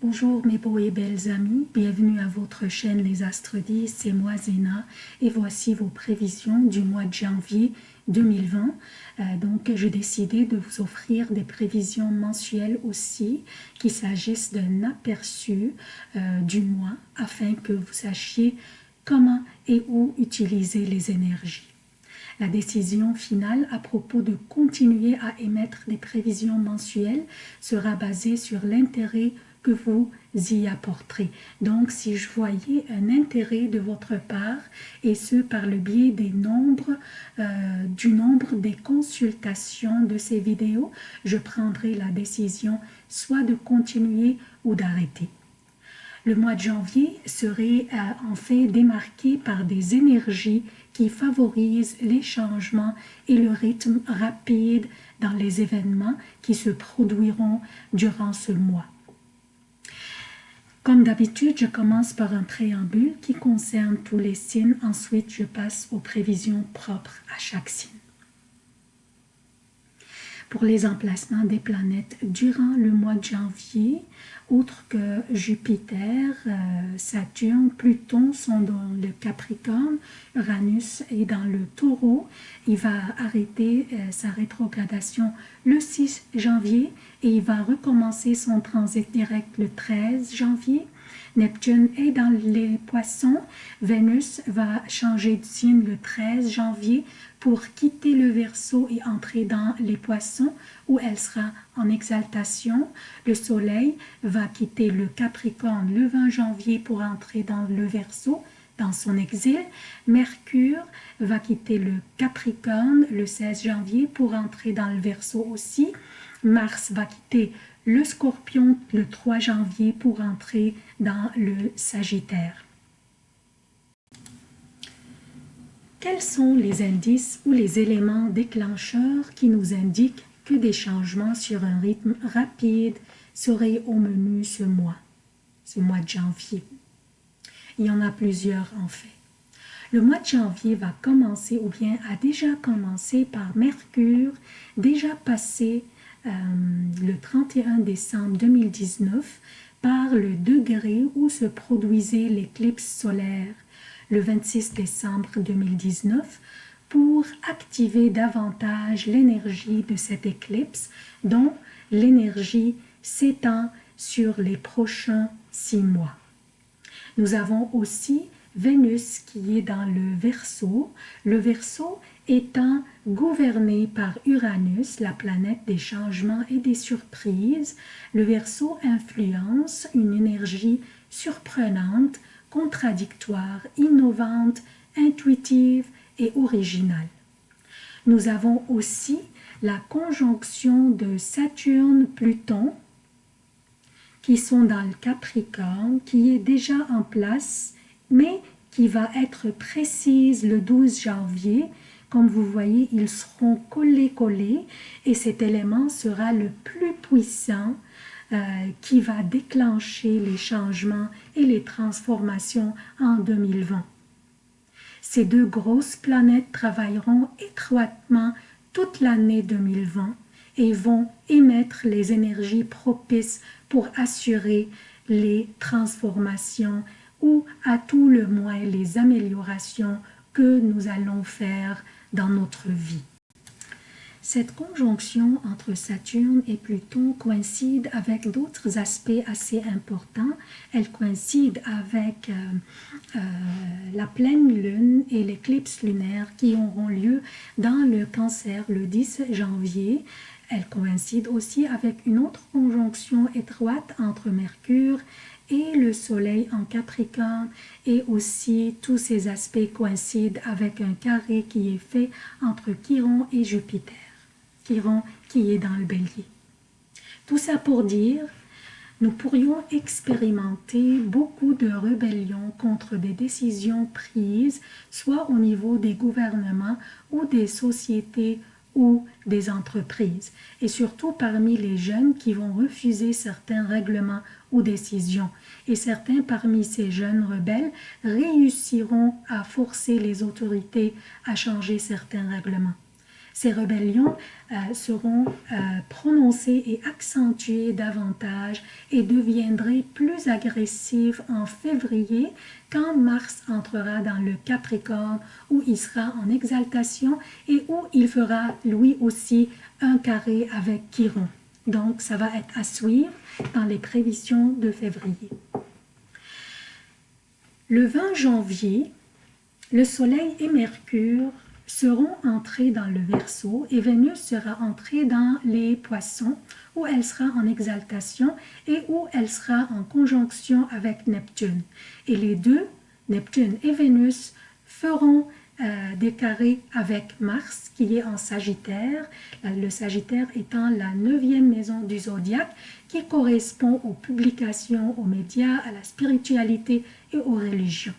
Bonjour mes beaux et belles amis, bienvenue à votre chaîne Les Astres 10, c'est moi Zéna et voici vos prévisions du mois de janvier 2020. Euh, donc j'ai décidé de vous offrir des prévisions mensuelles aussi, qu'il s'agisse d'un aperçu euh, du mois afin que vous sachiez comment et où utiliser les énergies. La décision finale à propos de continuer à émettre des prévisions mensuelles sera basée sur l'intérêt vous y apporterez. Donc, si je voyais un intérêt de votre part, et ce par le biais des nombres, euh, du nombre des consultations de ces vidéos, je prendrai la décision soit de continuer ou d'arrêter. Le mois de janvier serait euh, en fait démarqué par des énergies qui favorisent les changements et le rythme rapide dans les événements qui se produiront durant ce mois. Comme d'habitude, je commence par un préambule qui concerne tous les signes. Ensuite, je passe aux prévisions propres à chaque signe. Pour les emplacements des planètes durant le mois de janvier, outre que Jupiter, euh, Saturne, Pluton sont dans le Capricorne, Uranus est dans le Taureau. Il va arrêter euh, sa rétrogradation le 6 janvier et il va recommencer son transit direct le 13 janvier. Neptune est dans les poissons. Vénus va changer de signe le 13 janvier pour quitter le Verseau et entrer dans les poissons où elle sera en exaltation. Le Soleil va quitter le Capricorne le 20 janvier pour entrer dans le Verseau dans son exil. Mercure va quitter le Capricorne le 16 janvier pour entrer dans le Verseau aussi. Mars va quitter le Scorpion le 3 janvier pour entrer dans le Sagittaire. Quels sont les indices ou les éléments déclencheurs qui nous indiquent que des changements sur un rythme rapide seraient au menu ce mois, ce mois de janvier? Il y en a plusieurs en fait. Le mois de janvier va commencer ou bien a déjà commencé par Mercure, déjà passé euh, le 31 décembre 2019 par le degré où se produisait l'éclipse solaire le 26 décembre 2019 pour activer davantage l'énergie de cette éclipse dont l'énergie s'étend sur les prochains six mois. Nous avons aussi Vénus qui est dans le Verseau, le Verseau étant gouverné par Uranus, la planète des changements et des surprises, le Verseau influence une énergie surprenante contradictoire, innovante, intuitive et originale. Nous avons aussi la conjonction de Saturne-Pluton qui sont dans le Capricorne, qui est déjà en place, mais qui va être précise le 12 janvier. Comme vous voyez, ils seront collés-collés et cet élément sera le plus puissant euh, qui va déclencher les changements et les transformations en 2020. Ces deux grosses planètes travailleront étroitement toute l'année 2020 et vont émettre les énergies propices pour assurer les transformations ou à tout le moins les améliorations que nous allons faire dans notre vie. Cette conjonction entre Saturne et Pluton coïncide avec d'autres aspects assez importants. Elle coïncide avec euh, euh, la pleine lune et l'éclipse lunaire qui auront lieu dans le cancer le 10 janvier. Elle coïncide aussi avec une autre conjonction étroite entre Mercure et le soleil en Capricorne et aussi tous ces aspects coïncident avec un carré qui est fait entre Chiron et Jupiter qui est dans le bélier. Tout ça pour dire, nous pourrions expérimenter beaucoup de rébellions contre des décisions prises, soit au niveau des gouvernements ou des sociétés ou des entreprises, et surtout parmi les jeunes qui vont refuser certains règlements ou décisions. Et certains parmi ces jeunes rebelles réussiront à forcer les autorités à changer certains règlements. Ces rébellions euh, seront euh, prononcées et accentuées davantage et deviendraient plus agressives en février quand Mars entrera dans le Capricorne où il sera en exaltation et où il fera lui aussi un carré avec Chiron. Donc ça va être à suivre dans les prévisions de février. Le 20 janvier, le Soleil et Mercure seront entrés dans le Verseau et Vénus sera entrée dans les Poissons où elle sera en exaltation et où elle sera en conjonction avec Neptune. Et les deux, Neptune et Vénus, feront euh, des carrés avec Mars qui est en Sagittaire, le Sagittaire étant la neuvième maison du zodiaque qui correspond aux publications, aux médias, à la spiritualité et aux religions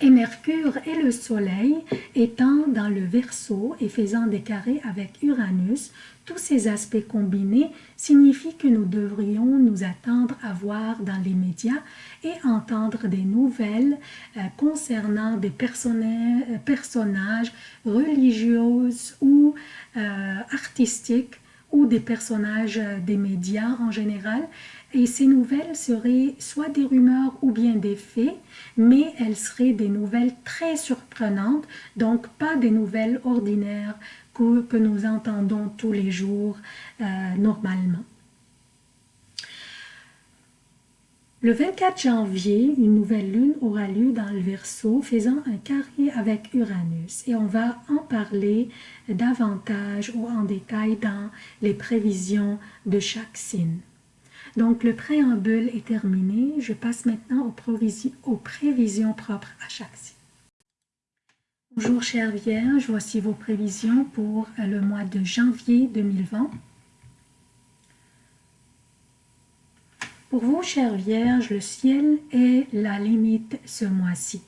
et Mercure et le Soleil étant dans le Verseau et faisant des carrés avec Uranus, tous ces aspects combinés signifient que nous devrions nous attendre à voir dans les médias et entendre des nouvelles euh, concernant des euh, personnages religieux ou euh, artistiques ou des personnages des médias en général et ces nouvelles seraient soit des rumeurs ou bien des faits, mais elles seraient des nouvelles très surprenantes, donc pas des nouvelles ordinaires que, nous entendons tous les jours euh, normalement. Le 24 janvier, une nouvelle lune aura lieu dans le Verseau, faisant un carré avec Uranus. Et on va en parler davantage ou en détail dans les prévisions de chaque signe. Donc, le préambule est terminé. Je passe maintenant aux, prévisions, propres à chaque signe. Bonjour chère Vierge, voici vos prévisions pour le mois de janvier 2020. Pour vous, chère Vierge, le ciel est la limite ce mois-ci.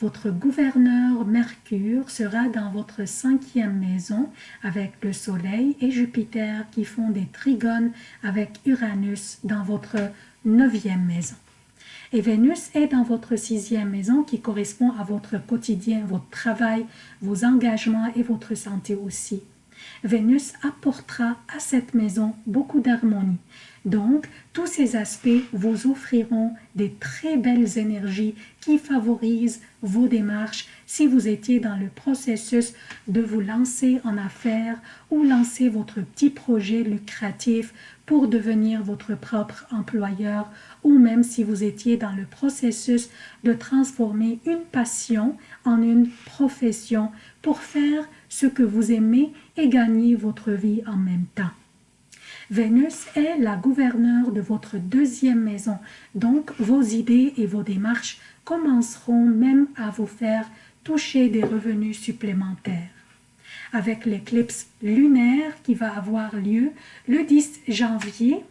Votre gouverneur Mercure sera dans votre cinquième maison avec le Soleil et Jupiter qui font des trigones avec Uranus dans votre neuvième maison. Et Vénus est dans votre sixième maison qui correspond à votre quotidien, votre travail, vos engagements et votre santé aussi. Vénus apportera à cette maison beaucoup d'harmonie. Donc, tous ces aspects vous offriront des très belles énergies qui favorisent vos démarches si vous étiez dans le processus de vous lancer en affaires ou lancer votre petit projet lucratif pour devenir votre propre employeur ou même si vous étiez dans le processus de transformer une passion en une profession pour faire ce que vous aimez et gagner votre vie en même temps. Vénus est la gouverneure de votre deuxième maison, donc vos idées et vos démarches commenceront même à vous faire toucher des revenus supplémentaires. Avec l'éclipse lunaire qui va avoir lieu le 10 janvier,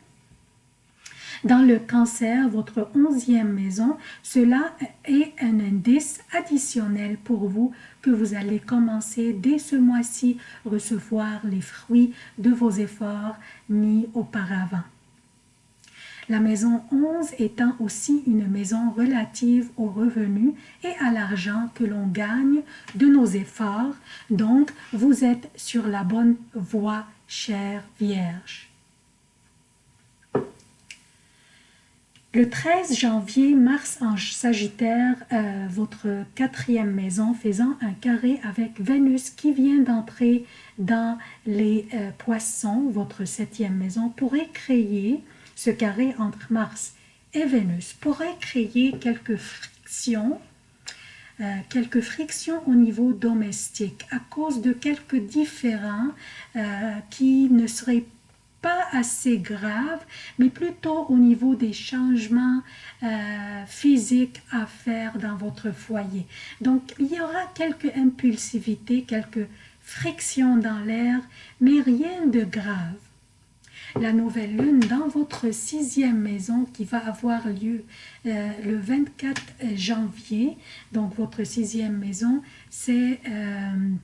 dans le cancer, votre onzième maison, cela est un indice additionnel pour vous que vous allez commencer dès ce mois-ci recevoir les fruits de vos efforts mis auparavant. La maison 11 étant aussi une maison relative aux revenus et à l'argent que l'on gagne de nos efforts, donc vous êtes sur la bonne voie, chère Vierge. Le 13 janvier, Mars en Sagittaire, euh, votre quatrième maison, faisant un carré avec Vénus qui vient d'entrer dans les euh, poissons, votre septième maison, pourrait créer, ce carré entre Mars et Vénus, pourrait créer quelques frictions, euh, quelques frictions au niveau domestique à cause de quelques différends qui ne seraient pas pas assez grave, mais plutôt au niveau des changements euh, physiques à faire dans votre foyer. Donc, il y aura quelques impulsivités, quelques frictions dans l'air, mais rien de grave. La nouvelle lune dans votre sixième maison qui va avoir lieu euh, le 24 janvier, donc votre sixième maison, c'est euh,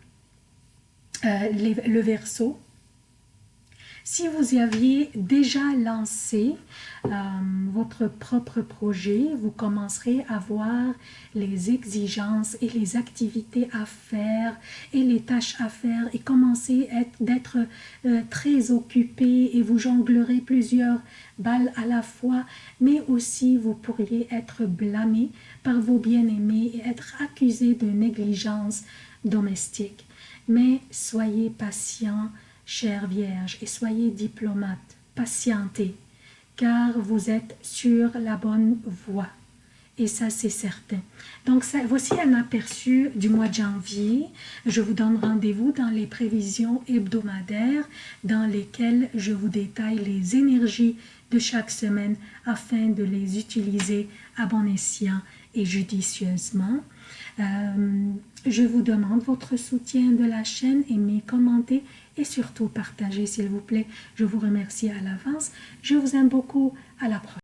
le verso Si vous aviez déjà lancé euh, votre propre projet, vous commencerez à voir les exigences et les activités à faire et les tâches à faire et commencer d'être euh, très occupé et vous jonglerez plusieurs balles à la fois, mais aussi vous pourriez être blâmé par vos bien-aimés et être accusé de négligence domestique. Mais soyez patient, chère Vierge, et soyez diplomate, patientez, car vous êtes sur la bonne voie. Et ça, c'est certain. Donc, voici un aperçu du mois de janvier. Je vous donne rendez-vous dans les prévisions hebdomadaires dans lesquelles je vous détaille les énergies de chaque semaine afin de les utiliser à bon escient et judicieusement. Euh, je vous demande votre soutien de la chaîne, aimez, commentez et surtout partagez s'il vous plaît. Je vous remercie à l'avance. Je vous aime beaucoup. À la prochaine.